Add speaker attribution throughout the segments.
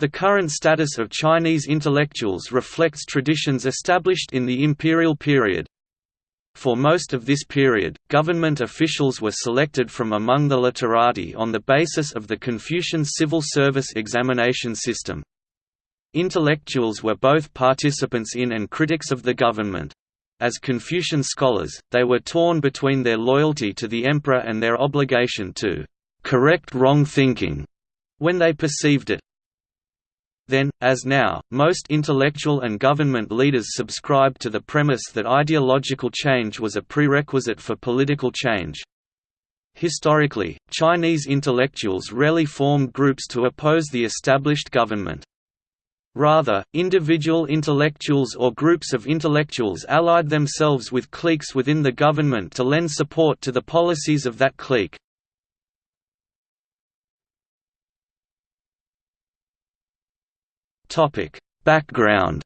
Speaker 1: The current status of Chinese intellectuals reflects traditions established in the imperial period. For most of this period, government officials were selected from among the literati on the basis of the Confucian civil service examination system. Intellectuals were both participants in and critics of the government. As Confucian scholars, they were torn between their loyalty to the emperor and their obligation to correct wrong thinking when they perceived it. Then, as now, most intellectual and government leaders subscribed to the premise that ideological change was a prerequisite for political change. Historically, Chinese intellectuals rarely formed groups to oppose the established government. Rather, individual intellectuals or groups of intellectuals allied themselves with cliques within the government to lend support to the policies of that clique. Background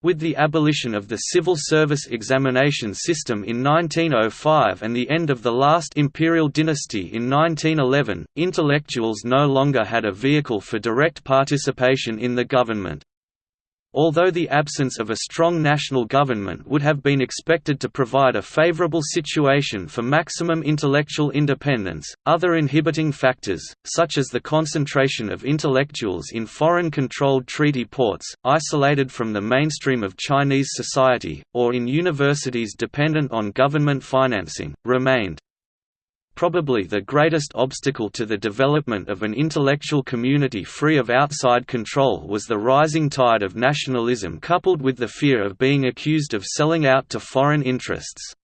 Speaker 1: With the abolition of the civil service examination system in 1905 and the end of the last imperial dynasty in 1911, intellectuals no longer had a vehicle for direct participation in the government. Although the absence of a strong national government would have been expected to provide a favorable situation for maximum intellectual independence, other inhibiting factors, such as the concentration of intellectuals in foreign-controlled treaty ports, isolated from the mainstream of Chinese society, or in universities dependent on government financing, remained. Probably the greatest obstacle to the development of an intellectual community free of outside control was the rising tide of nationalism coupled with the fear of being accused of selling out to foreign interests.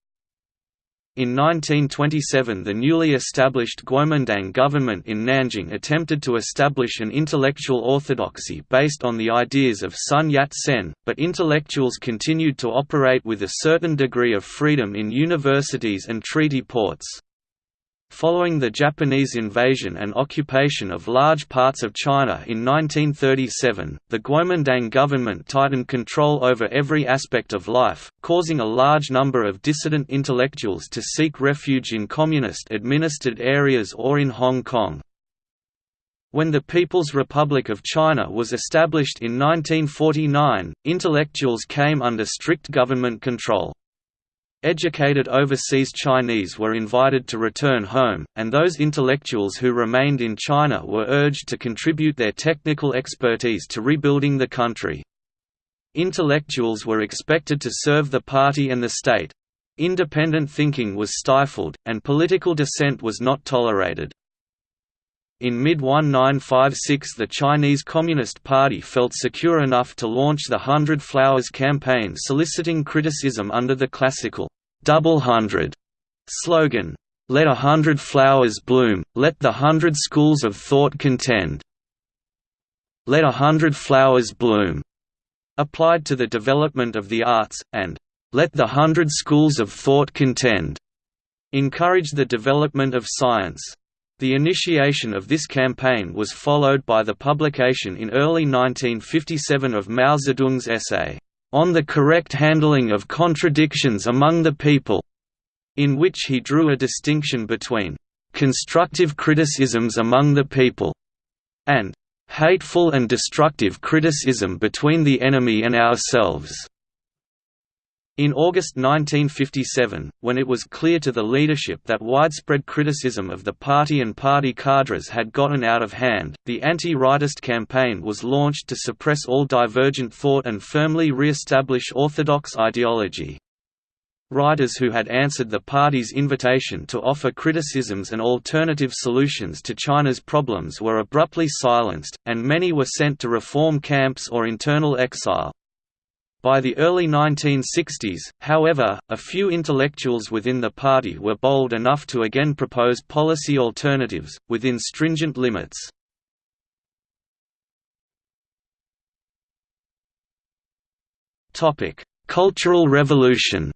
Speaker 1: In 1927 the newly established Guomindang government in Nanjing attempted to establish an intellectual orthodoxy based on the ideas of Sun Yat-sen, but intellectuals continued to operate with a certain degree of freedom in universities and treaty ports. Following the Japanese invasion and occupation of large parts of China in 1937, the Guomindang government tightened control over every aspect of life, causing a large number of dissident intellectuals to seek refuge in communist-administered areas or in Hong Kong. When the People's Republic of China was established in 1949, intellectuals came under strict government control. Educated overseas Chinese were invited to return home, and those intellectuals who remained in China were urged to contribute their technical expertise to rebuilding the country. Intellectuals were expected to serve the party and the state. Independent thinking was stifled, and political dissent was not tolerated. In mid-1956 the Chinese Communist Party felt secure enough to launch the Hundred Flowers campaign soliciting criticism under the classical, Double Hundred slogan, Let a hundred flowers bloom, let the hundred schools of thought contend. Let a hundred flowers bloom applied to the development of the arts, and let the hundred schools of thought contend encouraged the development of science. The initiation of this campaign was followed by the publication in early 1957 of Mao Zedong's essay, "'On the Correct Handling of Contradictions Among the People' in which he drew a distinction between "'constructive criticisms among the people' and "'hateful and destructive criticism between the enemy and ourselves' In August 1957, when it was clear to the leadership that widespread criticism of the party and party cadres had gotten out of hand, the anti-rightist campaign was launched to suppress all divergent thought and firmly re-establish orthodox ideology. Writers who had answered the party's invitation to offer criticisms and alternative solutions to China's problems were abruptly silenced, and many were sent to reform camps or internal exile. By the early 1960s, however, a few intellectuals within the party were bold enough to again propose policy alternatives, within stringent limits. Cultural Revolution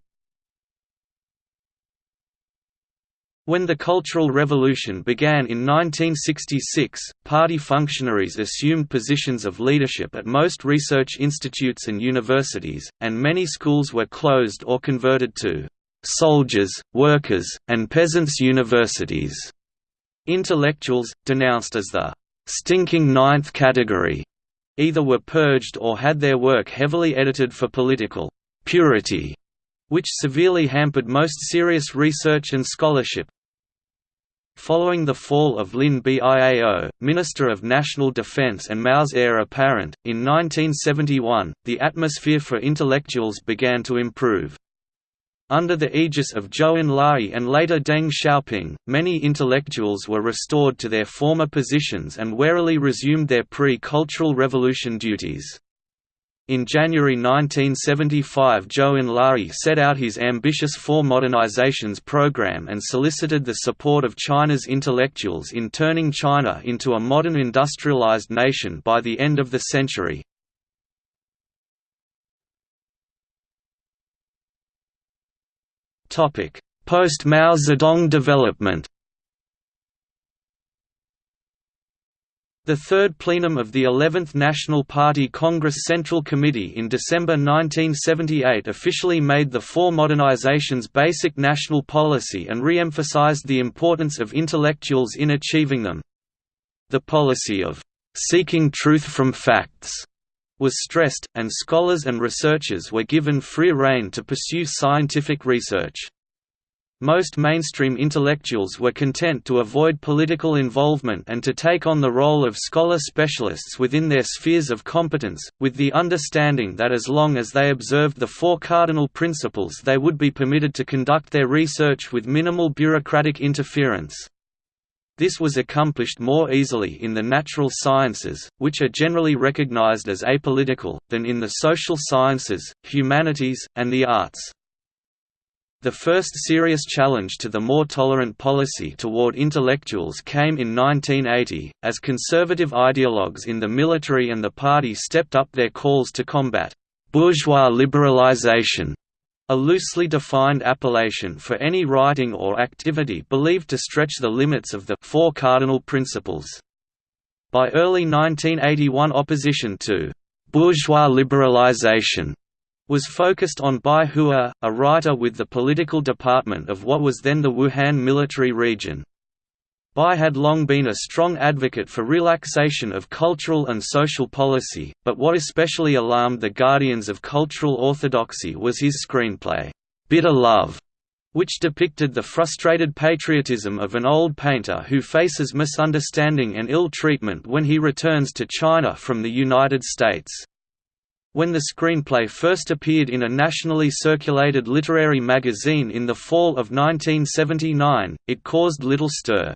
Speaker 1: When the Cultural Revolution began in 1966, party functionaries assumed positions of leadership at most research institutes and universities, and many schools were closed or converted to «soldiers, workers, and peasants' universities». Intellectuals, denounced as the «stinking ninth category», either were purged or had their work heavily edited for political «purity», which severely hampered most serious research and scholarship. Following the fall of Lin Biao, Minister of National Defense and Mao's heir apparent, in 1971, the atmosphere for intellectuals began to improve. Under the aegis of Zhou Enlai and later Deng Xiaoping, many intellectuals were restored to their former positions and warily resumed their pre-Cultural Revolution duties. In January 1975 Zhou Enlai set out his ambitious Four Modernizations program and solicited the support of China's intellectuals in turning China into a modern industrialized nation by the end of the century. Post-Mao Zedong development The third plenum of the 11th National Party Congress Central Committee in December 1978 officially made the Four Modernizations basic national policy and re-emphasized the importance of intellectuals in achieving them. The policy of «seeking truth from facts» was stressed, and scholars and researchers were given free rein to pursue scientific research. Most mainstream intellectuals were content to avoid political involvement and to take on the role of scholar specialists within their spheres of competence, with the understanding that as long as they observed the four cardinal principles they would be permitted to conduct their research with minimal bureaucratic interference. This was accomplished more easily in the natural sciences, which are generally recognized as apolitical, than in the social sciences, humanities, and the arts. The first serious challenge to the more tolerant policy toward intellectuals came in 1980, as conservative ideologues in the military and the party stepped up their calls to combat «bourgeois liberalization», a loosely defined appellation for any writing or activity believed to stretch the limits of the Four Cardinal Principles. By early 1981 opposition to «bourgeois liberalization» was focused on Bai Hua, a writer with the political department of what was then the Wuhan military region. Bai had long been a strong advocate for relaxation of cultural and social policy, but what especially alarmed the guardians of cultural orthodoxy was his screenplay, Bitter Love, which depicted the frustrated patriotism of an old painter who faces misunderstanding and ill treatment when he returns to China from the United States. When the screenplay first appeared in a nationally circulated literary magazine in the fall of 1979, it caused little stir.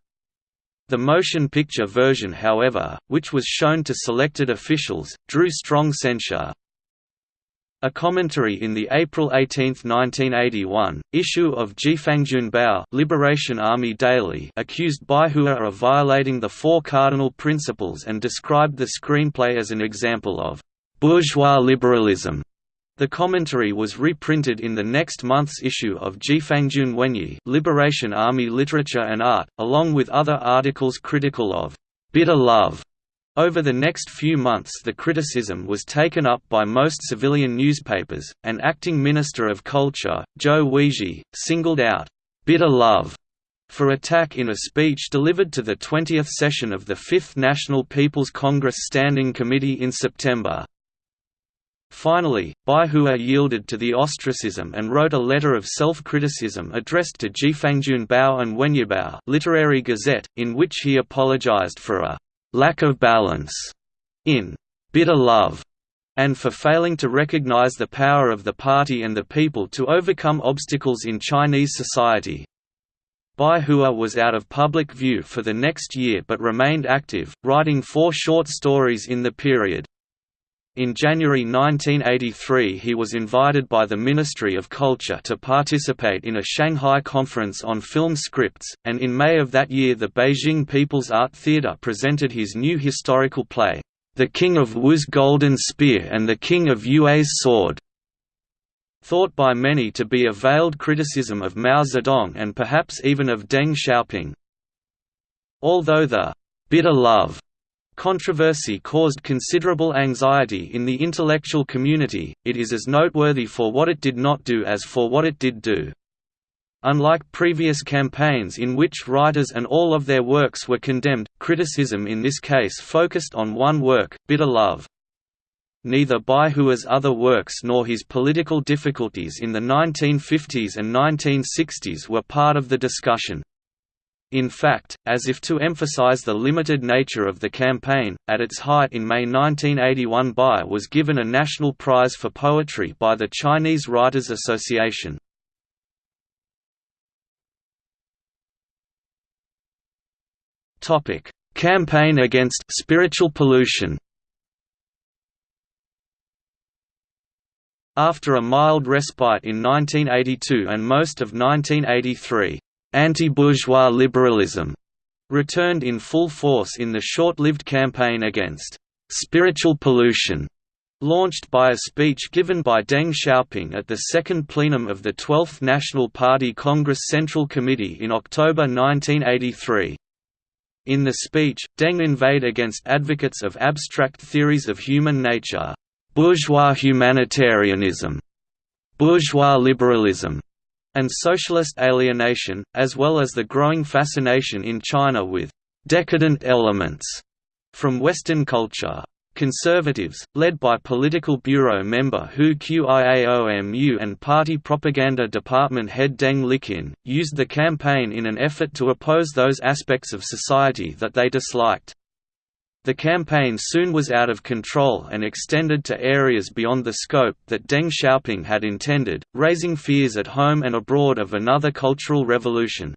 Speaker 1: The motion picture version however, which was shown to selected officials, drew strong censure. A commentary in the April 18, 1981, issue of Jiefangjunbao Liberation Army Daily accused Baihua of violating the Four Cardinal Principles and described the screenplay as an example of bourgeois liberalism. The commentary was reprinted in the next month's issue of Jiefangjun Wenyi Liberation Army Literature and Art, along with other articles critical of «bitter love». Over the next few months the criticism was taken up by most civilian newspapers, and acting Minister of Culture, Zhou Weizhi, singled out «bitter love» for attack in a speech delivered to the 20th session of the Fifth National People's Congress Standing Committee in September. Finally, Baihua yielded to the ostracism and wrote a letter of self-criticism addressed to Jiefangjun Bao and Wenyibao Literary Gazette, in which he apologized for a «lack of balance» in «bitter love» and for failing to recognize the power of the party and the people to overcome obstacles in Chinese society. Baihua was out of public view for the next year but remained active, writing four short stories in the period. In January 1983 he was invited by the Ministry of Culture to participate in a Shanghai conference on film scripts, and in May of that year the Beijing People's Art Theatre presented his new historical play, The King of Wu's Golden Spear and the King of Yue's Sword, thought by many to be a veiled criticism of Mao Zedong and perhaps even of Deng Xiaoping. Although the «bitter love» Controversy caused considerable anxiety in the intellectual community, it is as noteworthy for what it did not do as for what it did do. Unlike previous campaigns in which writers and all of their works were condemned, criticism in this case focused on one work, Bitter Love. Neither Baihua's other works nor his political difficulties in the 1950s and 1960s were part of the discussion. In fact, as if to emphasize the limited nature of the campaign, at its height in May 1981 Bai was given a national prize for poetry by the Chinese Writers Association. Campaign against spiritual pollution. After a mild respite in 1982 and most of 1983, anti-bourgeois liberalism returned in full force in the short-lived campaign against spiritual pollution launched by a speech given by Deng Xiaoping at the second plenum of the 12th National Party Congress Central Committee in October 1983. In the speech, Deng inveighed against advocates of abstract theories of human nature, bourgeois humanitarianism, bourgeois liberalism, and socialist alienation, as well as the growing fascination in China with decadent elements from Western culture. Conservatives, led by Political Bureau member Hu Qiaomu and Party Propaganda Department head Deng Liqun, used the campaign in an effort to oppose those aspects of society that they disliked. The campaign soon was out of control and extended to areas beyond the scope that Deng Xiaoping had intended, raising fears at home and abroad of another cultural revolution.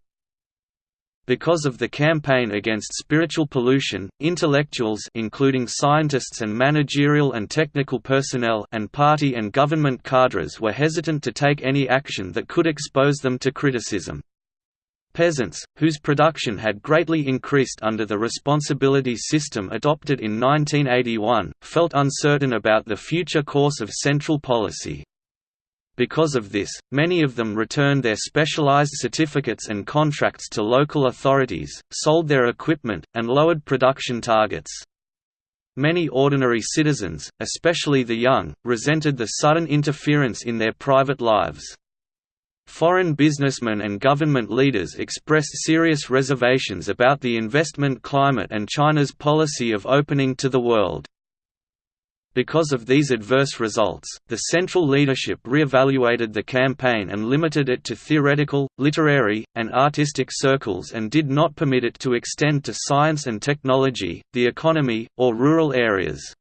Speaker 1: Because of the campaign against spiritual pollution, intellectuals including scientists and managerial and technical personnel and party and government cadres were hesitant to take any action that could expose them to criticism. Peasants, whose production had greatly increased under the responsibility system adopted in 1981, felt uncertain about the future course of central policy. Because of this, many of them returned their specialized certificates and contracts to local authorities, sold their equipment, and lowered production targets. Many ordinary citizens, especially the young, resented the sudden interference in their private lives. Foreign businessmen and government leaders expressed serious reservations about the investment climate and China's policy of opening to the world. Because of these adverse results, the central leadership re-evaluated the campaign and limited it to theoretical, literary, and artistic circles and did not permit it to extend to science and technology, the economy, or rural areas.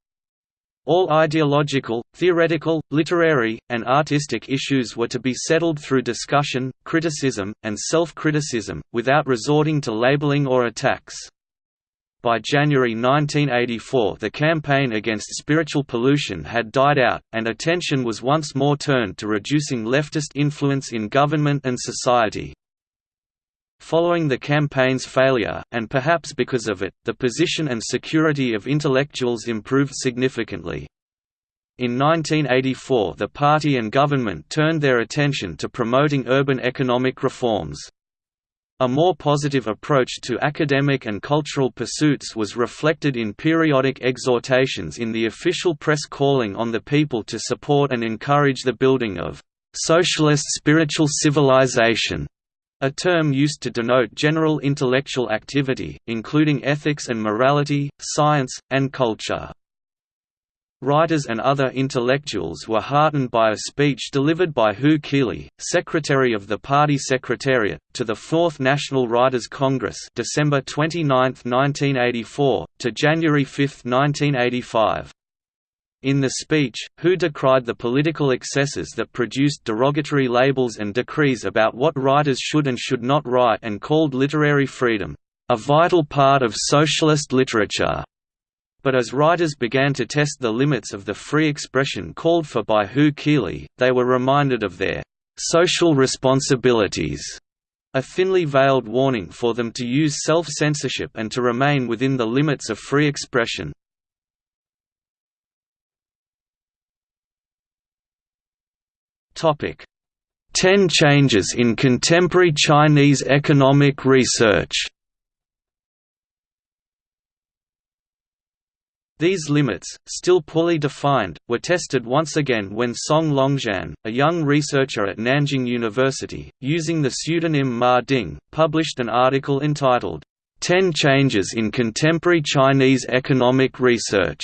Speaker 1: All ideological, theoretical, literary, and artistic issues were to be settled through discussion, criticism, and self-criticism, without resorting to labeling or attacks. By January 1984 the campaign against spiritual pollution had died out, and attention was once more turned to reducing leftist influence in government and society. Following the campaign's failure, and perhaps because of it, the position and security of intellectuals improved significantly. In 1984 the party and government turned their attention to promoting urban economic reforms. A more positive approach to academic and cultural pursuits was reflected in periodic exhortations in the official press calling on the people to support and encourage the building of «socialist spiritual civilization», a term used to denote general intellectual activity, including ethics and morality, science, and culture. Writers and other intellectuals were heartened by a speech delivered by Hu Qili, secretary of the party secretariat, to the Fourth National Writers' Congress December 29, 1984, to January 5, 1985. In the speech, Hu decried the political excesses that produced derogatory labels and decrees about what writers should and should not write and called literary freedom, "...a vital part of socialist literature." But as writers began to test the limits of the free expression called for by Hu Qili, they were reminded of their social responsibilities, a thinly veiled warning for them to use self-censorship and to remain within the limits of free expression. Ten changes in contemporary Chinese economic research These limits, still poorly defined, were tested once again when Song Longzhan, a young researcher at Nanjing University, using the pseudonym Ma Ding, published an article entitled, Ten Changes in Contemporary Chinese Economic Research.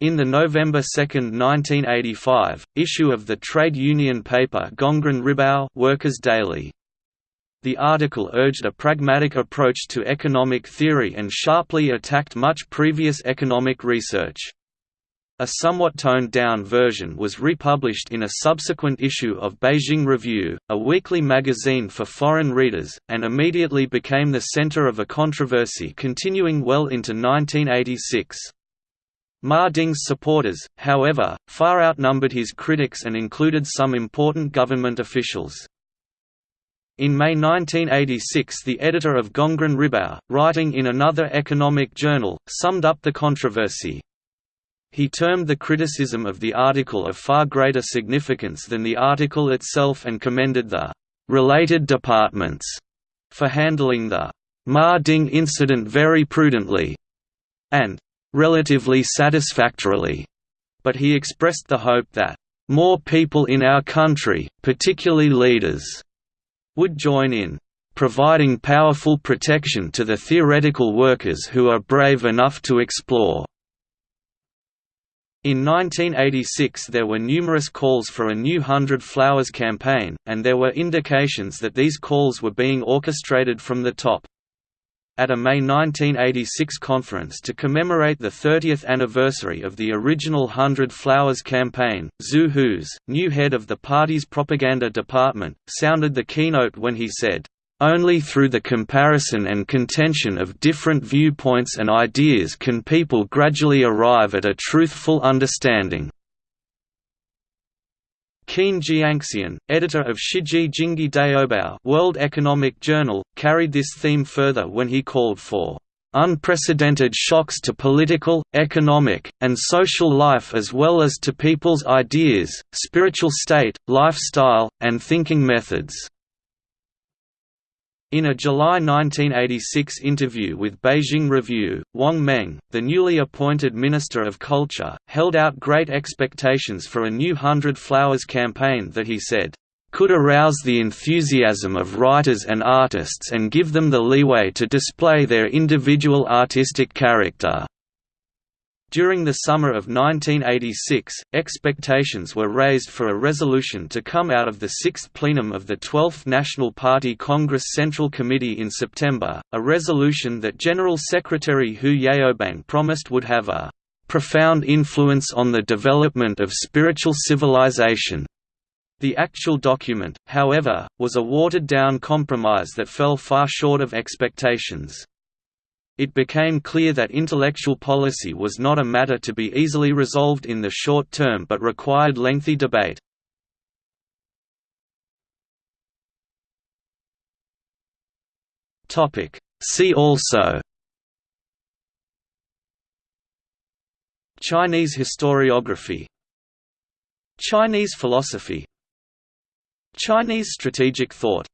Speaker 1: In the November 2, 1985, issue of the trade union paper Gongren Ribao Workers Daily. The article urged a pragmatic approach to economic theory and sharply attacked much previous economic research. A somewhat toned-down version was republished in a subsequent issue of Beijing Review, a weekly magazine for foreign readers, and immediately became the center of a controversy continuing well into 1986. Ma Ding's supporters, however, far outnumbered his critics and included some important government officials. In May 1986 the editor of Gongren Ribao, writing in another economic journal, summed up the controversy. He termed the criticism of the article of far greater significance than the article itself and commended the «related departments» for handling the Ma Ding incident very prudently and «relatively satisfactorily», but he expressed the hope that «more people in our country, particularly leaders», would join in providing powerful protection to the theoretical workers who are brave enough to explore. In 1986 there were numerous calls for a new Hundred Flowers campaign, and there were indications that these calls were being orchestrated from the top. At a May 1986 conference to commemorate the 30th anniversary of the original Hundred Flowers campaign, Zhu Houze, new head of the party's propaganda department, sounded the keynote when he said, "...only through the comparison and contention of different viewpoints and ideas can people gradually arrive at a truthful understanding." Qin Jiangxian, editor of Shijie Jingji Daobao World Economic Journal, carried this theme further when he called for unprecedented shocks to political, economic, and social life as well as to people's ideas, spiritual state, lifestyle, and thinking methods." In a July 1986 interview with Beijing Review, Wang Meng, the newly appointed Minister of Culture, held out great expectations for a new Hundred Flowers campaign that he said, "...could arouse the enthusiasm of writers and artists and give them the leeway to display their individual artistic character." During the summer of 1986, expectations were raised for a resolution to come out of the sixth plenum of the 12th National Party Congress Central Committee in September, a resolution that General Secretary Hu Yaobang promised would have a "...profound influence on the development of spiritual civilization." The actual document, however, was a watered-down compromise that fell far short of expectations. It became clear that intellectual policy was not a matter to be easily resolved in the short term but required lengthy debate. See also Chinese historiography Chinese philosophy Chinese strategic thought